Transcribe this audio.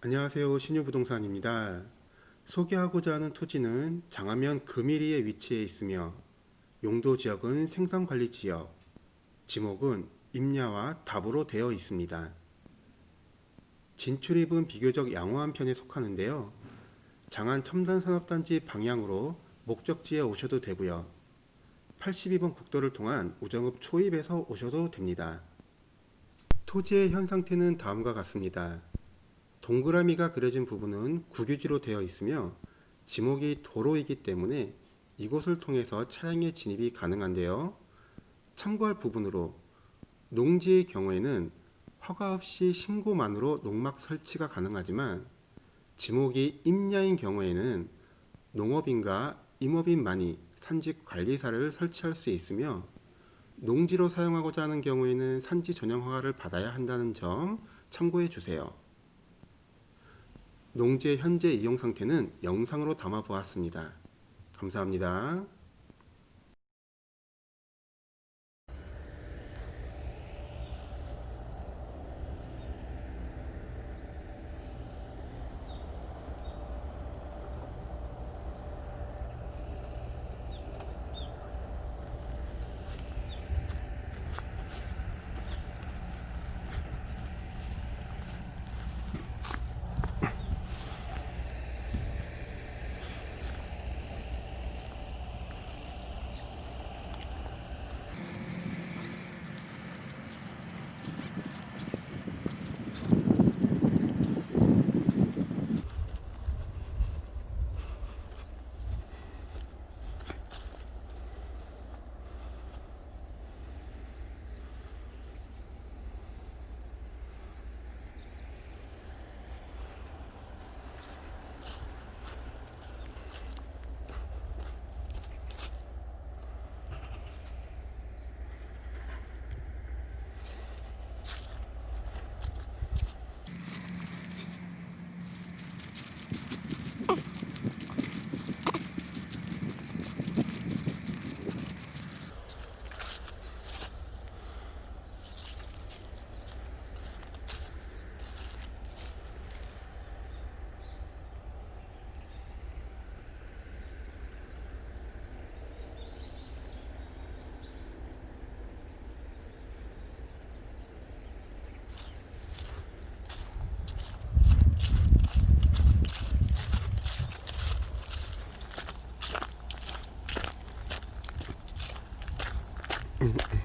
안녕하세요. 신유부동산입니다. 소개하고자 하는 토지는 장하면 금일리에 위치해 있으며 용도 지역은 생산관리지역, 지목은 임야와 답으로 되어 있습니다. 진출입은 비교적 양호한 편에 속하는데요. 장안 첨단산업단지 방향으로 목적지에 오셔도 되고요. 82번 국도를 통한 우정읍 초입에서 오셔도 됩니다. 토지의 현 상태는 다음과 같습니다. 동그라미가 그려진 부분은 국유지로 되어 있으며 지목이 도로이기 때문에 이곳을 통해서 차량의 진입이 가능한데요. 참고할 부분으로 농지의 경우에는 허가 없이 신고만으로 농막 설치가 가능하지만 지목이 임야인 경우에는 농업인과 임업인만이 산지 관리사를 설치할 수 있으며 농지로 사용하고자 하는 경우에는 산지 전용 허가를 받아야 한다는 점 참고해 주세요. 농지의 현재 이용 상태는 영상으로 담아 보았습니다. 감사합니다. Mm-hmm.